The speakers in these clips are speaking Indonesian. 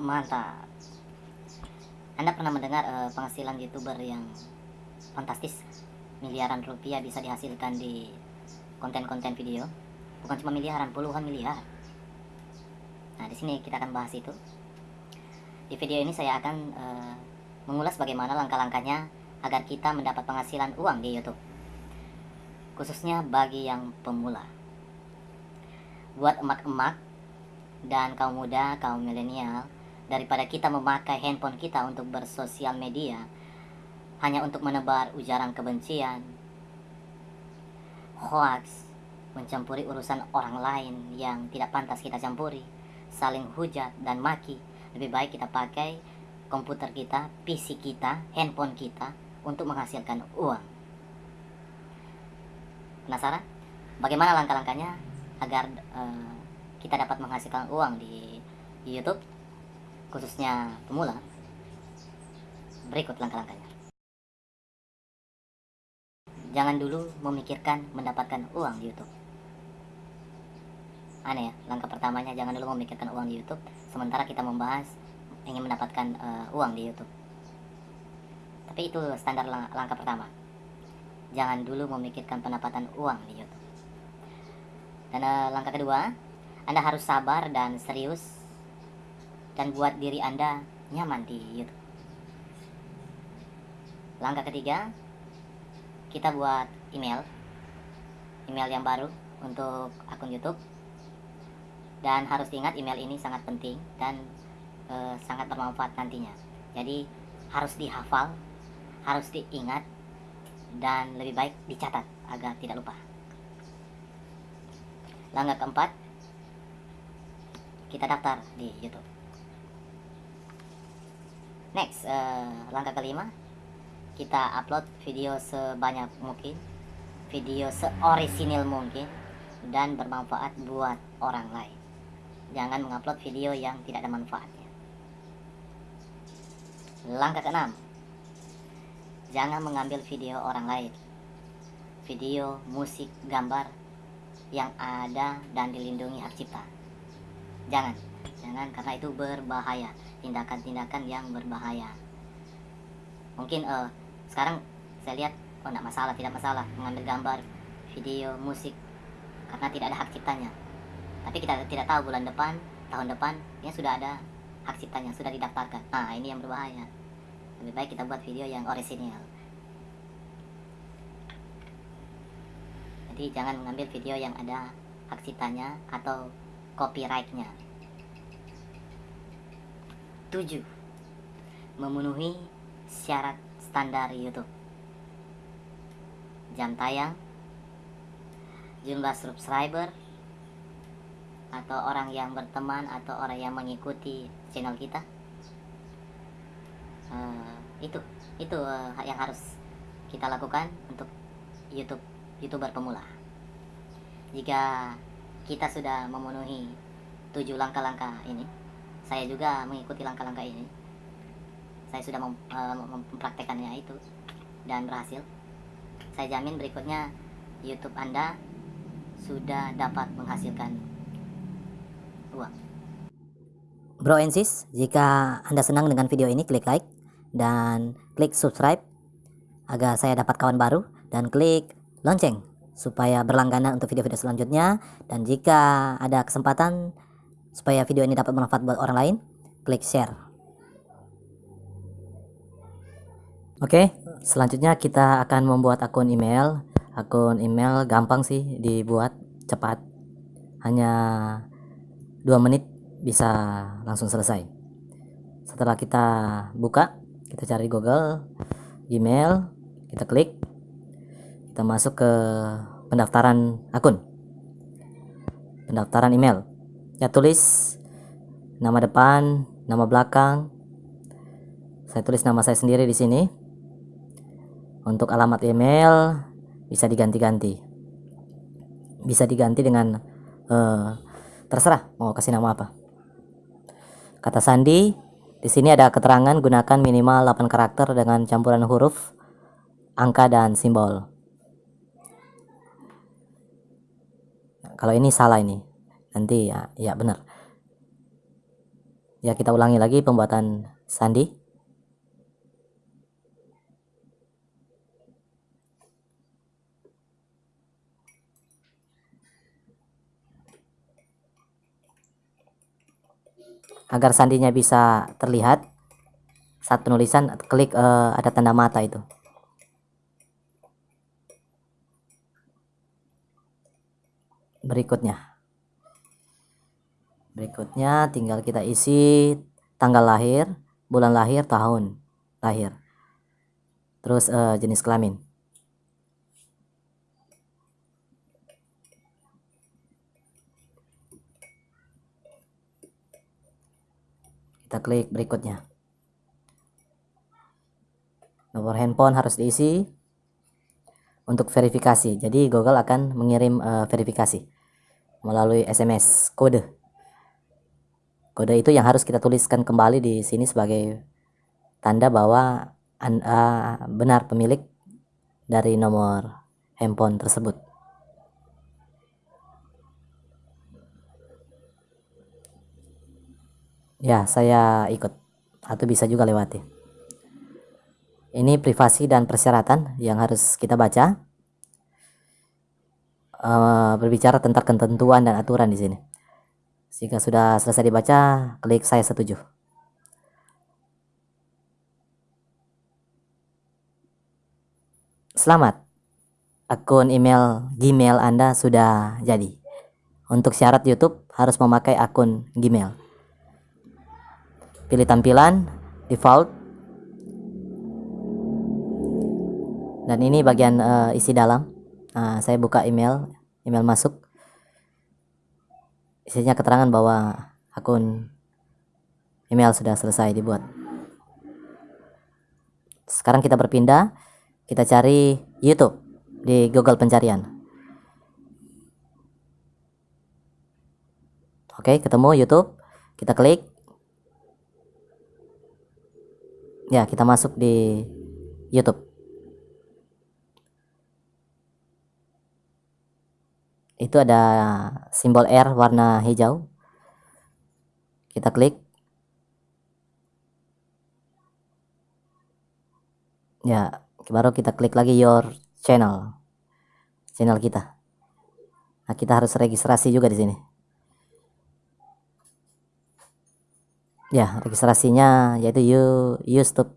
Mantap. Anda pernah mendengar uh, penghasilan YouTuber yang fantastis? Miliaran rupiah bisa dihasilkan di konten-konten video. Bukan cuma miliaran, puluhan miliar. Nah, di sini kita akan bahas itu. Di video ini saya akan uh, mengulas bagaimana langkah-langkahnya agar kita mendapat penghasilan uang di YouTube. Khususnya bagi yang pemula. Buat emak-emak dan kaum muda, kaum milenial, daripada kita memakai handphone kita untuk bersosial media hanya untuk menebar ujaran kebencian, hoax, mencampuri urusan orang lain yang tidak pantas kita campuri, saling hujat dan maki. Lebih baik kita pakai komputer kita, PC kita, handphone kita untuk menghasilkan uang. Penasaran? Bagaimana langkah-langkahnya agar uh, kita dapat menghasilkan uang di, di YouTube? Khususnya pemula, berikut langkah-langkahnya. Jangan dulu memikirkan mendapatkan uang di YouTube. Aneh ya, langkah pertamanya jangan dulu memikirkan uang di YouTube, sementara kita membahas ingin mendapatkan uh, uang di YouTube. Tapi itu standar lang langkah pertama. Jangan dulu memikirkan pendapatan uang di YouTube. Dan uh, langkah kedua, Anda harus sabar dan serius dan buat diri Anda nyaman di YouTube. Langkah ketiga, kita buat email, email yang baru untuk akun YouTube. Dan harus diingat email ini sangat penting dan e, sangat bermanfaat nantinya. Jadi harus dihafal, harus diingat, dan lebih baik dicatat agar tidak lupa. Langkah keempat, kita daftar di YouTube. Next, uh, langkah kelima, kita upload video sebanyak mungkin, video seorisinil mungkin, dan bermanfaat buat orang lain. Jangan mengupload video yang tidak ada manfaatnya. Langkah keenam, jangan mengambil video orang lain. Video, musik, gambar yang ada dan dilindungi hak cipta. Jangan, jangan karena itu berbahaya tindakan-tindakan yang berbahaya. Mungkin uh, sekarang saya lihat oh tidak masalah tidak masalah mengambil gambar video musik karena tidak ada hak ciptanya. Tapi kita tidak tahu bulan depan tahun depan ya sudah ada hak ciptanya sudah didaftarkan. Nah ini yang berbahaya. Lebih baik kita buat video yang orisinil jadi jangan mengambil video yang ada hak ciptanya atau copyrightnya 7. Memenuhi syarat standar YouTube. Jam tayang, jumlah subscriber, atau orang yang berteman atau orang yang mengikuti channel kita. Uh, itu itu uh, yang harus kita lakukan untuk YouTube youtuber pemula. Jika kita sudah memenuhi tujuh langkah-langkah ini, saya juga mengikuti langkah-langkah ini. Saya sudah mem, uh, mempraktekannya itu dan berhasil. Saya jamin berikutnya YouTube Anda sudah dapat menghasilkan uang. Bro and sis, jika Anda senang dengan video ini klik like dan klik subscribe agar saya dapat kawan baru dan klik lonceng supaya berlangganan untuk video-video selanjutnya. Dan jika ada kesempatan Supaya video ini dapat bermanfaat buat orang lain, klik share. Oke, selanjutnya kita akan membuat akun email. Akun email gampang sih dibuat, cepat. Hanya dua menit bisa langsung selesai. Setelah kita buka, kita cari Google, Gmail, kita klik, kita masuk ke pendaftaran akun, pendaftaran email ya tulis nama depan nama belakang. Saya tulis nama saya sendiri di sini. Untuk alamat email bisa diganti-ganti. Bisa diganti dengan uh, terserah mau kasih nama apa. Kata sandi di sini ada keterangan gunakan minimal 8 karakter dengan campuran huruf angka dan simbol. Kalau ini salah ini nanti ya ya benar. Ya kita ulangi lagi pembuatan sandi. Agar sandinya bisa terlihat saat penulisan klik uh, ada tanda mata itu. Berikutnya berikutnya tinggal kita isi tanggal lahir bulan lahir tahun lahir. Terus uh, jenis kelamin. Kita klik berikutnya. Nomor handphone harus diisi untuk verifikasi. Jadi Google akan mengirim uh, verifikasi melalui SMS kode Kode itu yang harus kita tuliskan kembali di sini sebagai tanda bahwa Anda benar pemilik dari nomor handphone tersebut. Ya, saya ikut atau bisa juga lewati. Ini privasi dan persyaratan yang harus kita baca. Uh, berbicara tentang ketentuan dan aturan di sini. Jika sudah selesai dibaca, klik saya setuju. Selamat. Akun email Gmail Anda sudah jadi. Untuk syarat YouTube harus memakai akun Gmail. Pilih tampilan default. Dan ini bagian uh, isi dalam. Nah, saya buka email, email masuk isinya keterangan bahwa akun email sudah selesai dibuat. Sekarang kita berpindah kita cari YouTube di Google pencarian. Oke ketemu YouTube kita klik. Ya kita masuk di YouTube itu ada simbol R warna hijau. Kita klik. Ya baru kita klik lagi your channel. Channel kita. Nah kita harus registrasi juga di sini. Ya registrasinya yaitu you to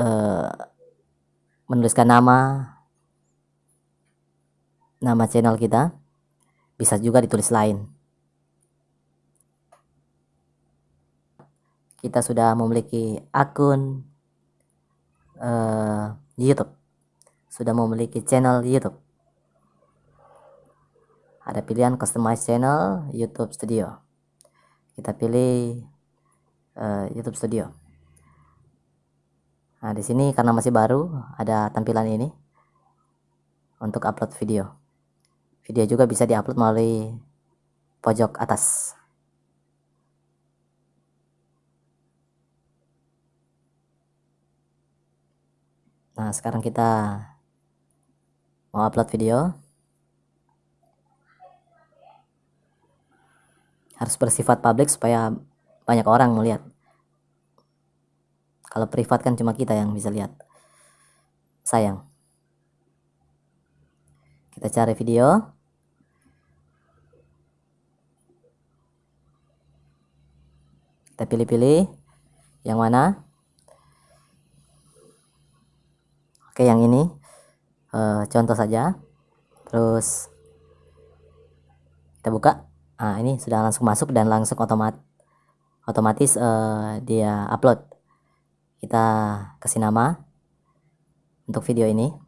uh, menuliskan nama nama channel kita bisa juga ditulis lain. Kita sudah memiliki akun uh, YouTube. Sudah memiliki channel YouTube. Ada pilihan customize channel YouTube Studio. Kita pilih uh, YouTube Studio. Nah di sini karena masih baru ada tampilan ini untuk upload video Video juga bisa diupload melalui pojok atas. Nah, sekarang kita mau upload video. Harus bersifat publik supaya banyak orang melihat. Kalau privat kan cuma kita yang bisa lihat. Sayang. Kita cari video. kita pilih-pilih. Yang mana? Oke yang ini. E, contoh saja. Terus kita buka. Nah ini sudah langsung masuk dan langsung otomat otomatis e, dia upload. Kita kasih nama untuk video ini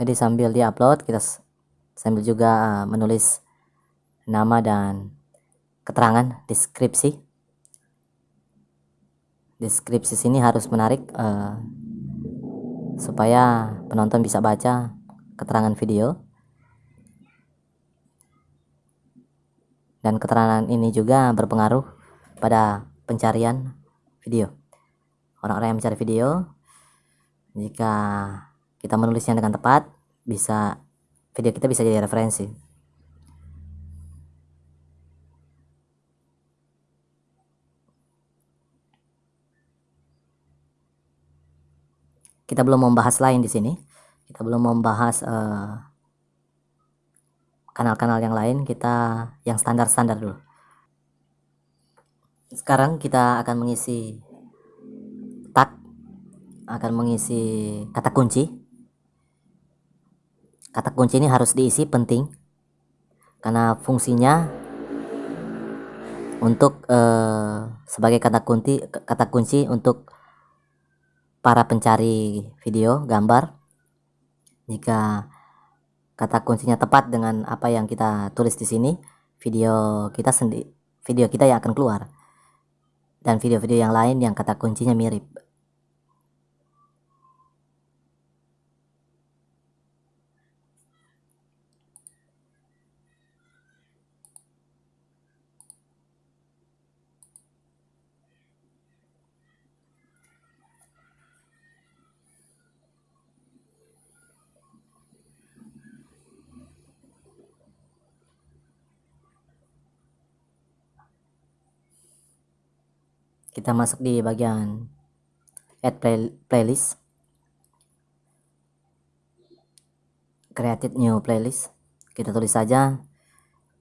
jadi sambil di upload kita sambil juga menulis nama dan keterangan deskripsi. Deskripsi sini harus menarik uh, supaya penonton bisa baca keterangan video. Dan keterangan ini juga berpengaruh pada pencarian video. Orang-orang yang mencari video jika kita menulisnya dengan tepat bisa video kita bisa jadi referensi. Kita belum membahas lain di sini. Kita belum membahas eh, kanal-kanal uh, yang lain. Kita yang standar-standar dulu. Sekarang kita akan mengisi tag akan mengisi kata kunci kata kunci ini harus diisi penting. Karena fungsinya untuk uh, sebagai kata kunci kata kunci untuk para pencari video gambar. Jika kata kuncinya tepat dengan apa yang kita tulis di sini video kita sendiri video kita yang akan keluar. Dan video-video yang lain yang kata kuncinya mirip kita masuk di bagian add play, playlist. Created new playlist. Kita tulis saja.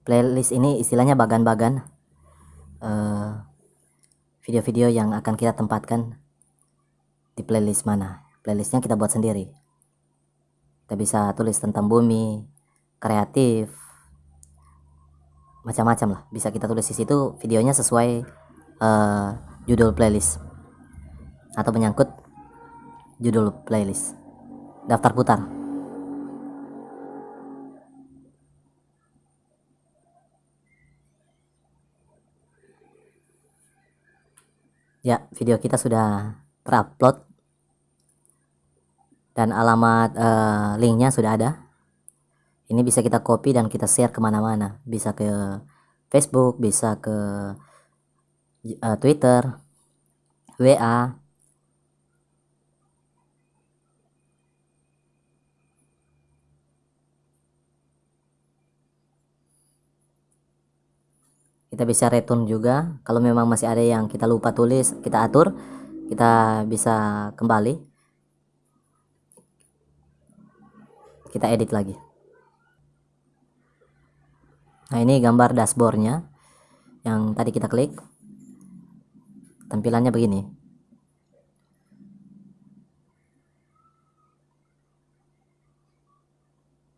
Playlist ini istilahnya bagan-bagan uh, video-video yang akan kita tempatkan di playlist mana. Playlistnya kita buat sendiri. Kita bisa tulis tentang bumi kreatif macam-macam lah. Bisa kita tulis di situ videonya sesuai uh, judul playlist. Atau menyangkut judul playlist. Daftar putar. Ya video kita sudah terupload. Dan alamat uh, linknya sudah ada. Ini bisa kita copy dan kita share ke mana-mana. Bisa ke Facebook bisa ke uh, Twitter, WA, kita bisa return juga. Kalau memang masih ada yang kita lupa tulis kita atur kita bisa kembali. Kita edit lagi. Nah ini gambar dashboardnya yang tadi kita klik tampilannya begini.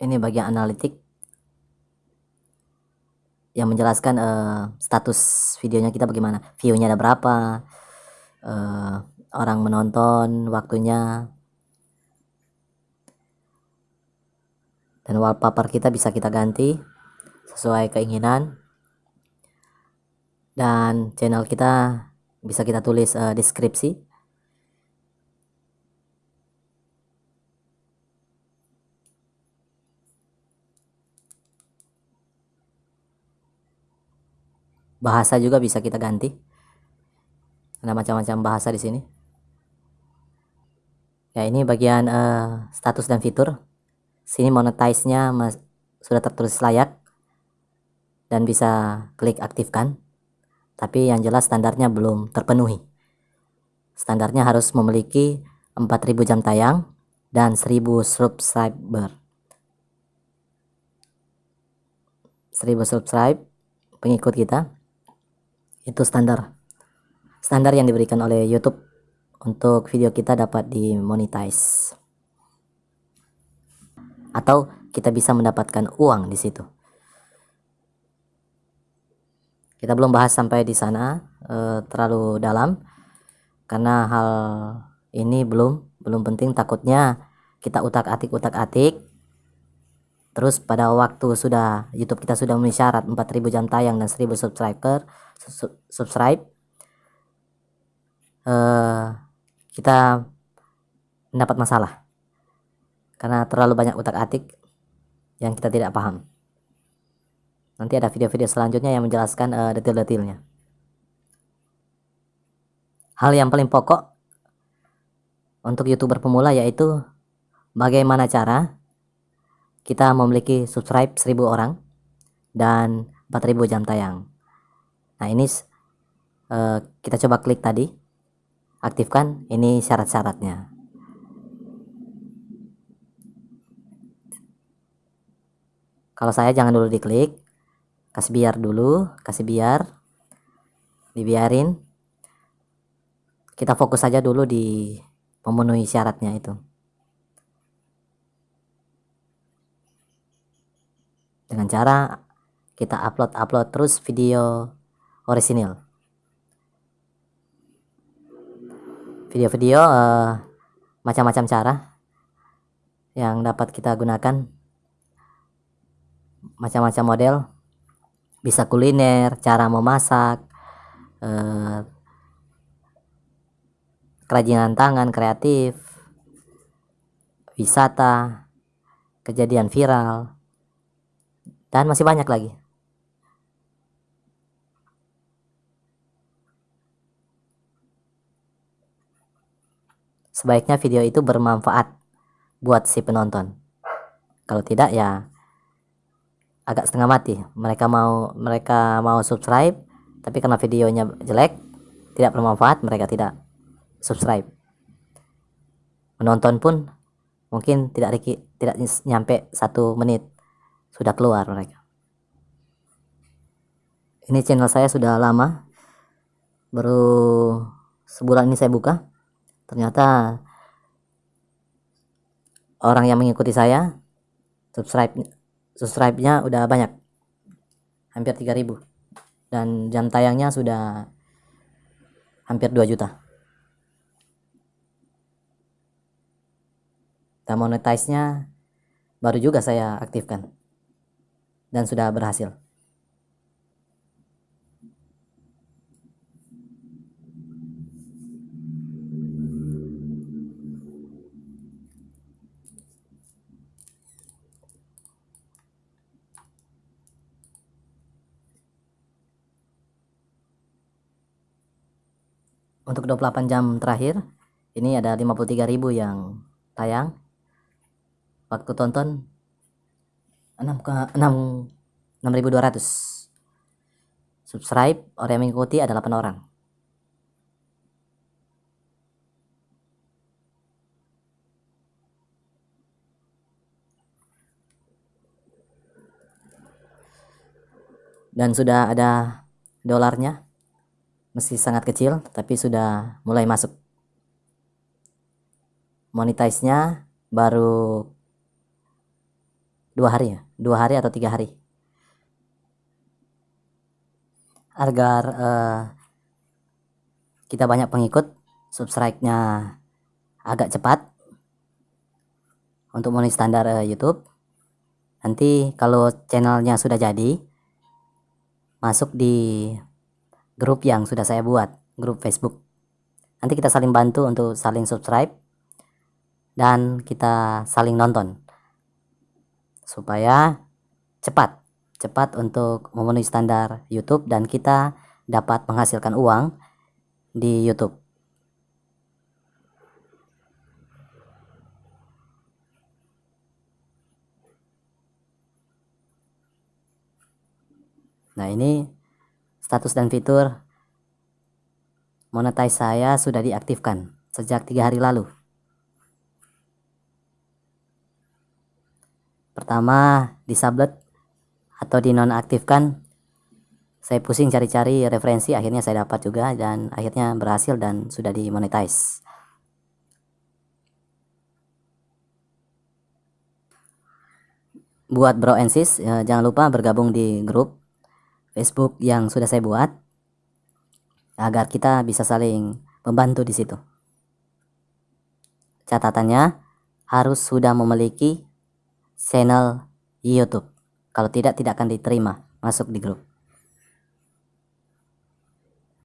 Ini bagian analitik yang menjelaskan uh, status videonya kita bagaimana. Viewnya ada berapa uh, orang menonton waktunya. Dan wallpaper kita bisa kita ganti sesuai keinginan. Dan channel kita bisa kita tulis uh, deskripsi? Bahasa juga bisa kita ganti. Ada macam-macam bahasa di sini. Ya ini bagian uh, status dan fitur. Sini monetize-nya sudah tertulis layak dan bisa klik aktifkan tapi yang jelas standarnya belum terpenuhi. Standarnya harus memiliki 4000 jam tayang dan 1000 subscriber. 1000 subscribe pengikut kita itu standar. Standar yang diberikan oleh YouTube untuk video kita dapat dimonetize. Atau kita bisa mendapatkan uang di situ kita belum bahas sampai di sana e, terlalu dalam karena hal ini belum belum penting. Takutnya kita utak-atik utak-atik terus pada waktu sudah YouTube kita sudah memenuhi syarat 4000 jam tayang dan 1000 subscriber subscribe uh, kita mendapat masalah. Karena terlalu banyak utak atik yang kita tidak paham nanti ada video-video selanjutnya yang menjelaskan uh, detail-detailnya. Hal yang paling pokok untuk youtuber pemula yaitu bagaimana cara kita memiliki subscribe 1000 orang dan 4000 jam tayang. Nah ini uh, kita coba klik tadi aktifkan ini syarat-syaratnya. Kalau saya jangan dulu diklik kasih biar dulu kasih biar dibiarin. Kita fokus saja dulu di memenuhi syaratnya itu. Dengan cara kita upload-upload terus video orisinil. Video-video uh, macam-macam cara yang dapat kita gunakan. Macam-macam model bisa kuliner cara memasak uh, kerajinan tangan kreatif, wisata, kejadian viral, dan masih banyak lagi. Sebaiknya video itu bermanfaat buat si penonton. Kalau tidak ya agak setengah mati. Mereka mau mereka mau subscribe tapi karena videonya jelek, tidak bermanfaat, mereka tidak subscribe. Menonton pun mungkin tidak tidak nyampe satu menit sudah keluar mereka. Ini channel saya sudah lama baru sebulan ini saya buka. Ternyata orang yang mengikuti saya subscribe subscribe-nya udah banyak. Hampir 3000 dan jam tayangnya sudah hampir 2 juta. Dan monetize-nya baru juga saya aktifkan. Dan sudah berhasil untuk 28 jam terakhir ini ada 53.000 yang tayang. Waktu tonton 6 ke 6 6200 subscribe orang yang mengikuti ada 8 orang. Dan sudah ada dolarnya meski sangat kecil tapi sudah mulai masuk. Monetize-nya baru dua hari ya? Dua hari atau tiga hari? Agar uh, kita banyak pengikut subscribe-nya agak cepat. Untuk memenuhi standar uh, YouTube. Nanti kalau channelnya sudah jadi masuk di grup yang sudah saya buat grup Facebook nanti kita saling bantu untuk saling subscribe dan kita saling nonton supaya cepat cepat untuk memenuhi standar YouTube dan kita dapat menghasilkan uang di YouTube. Nah, ini status dan fitur monetize saya sudah diaktifkan sejak tiga hari lalu. pertama disablet atau dinonaktifkan saya pusing cari-cari referensi akhirnya saya dapat juga dan akhirnya berhasil dan sudah dimonetize buat bro and sis ya, jangan lupa bergabung di grup Facebook yang sudah saya buat agar kita bisa saling membantu di situ catatannya harus sudah memiliki channel YouTube. Kalau tidak, tidak akan diterima masuk di grup.